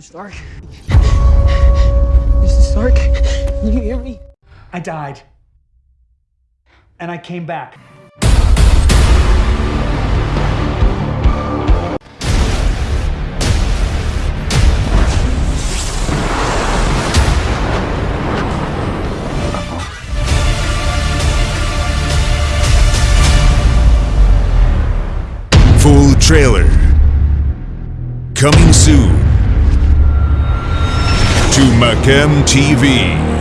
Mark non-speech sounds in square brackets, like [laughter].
Mr. Stark? [laughs] Mr. Stark? Can you hear me? I died. And I came back. Full trailer. Coming soon to Macam TV.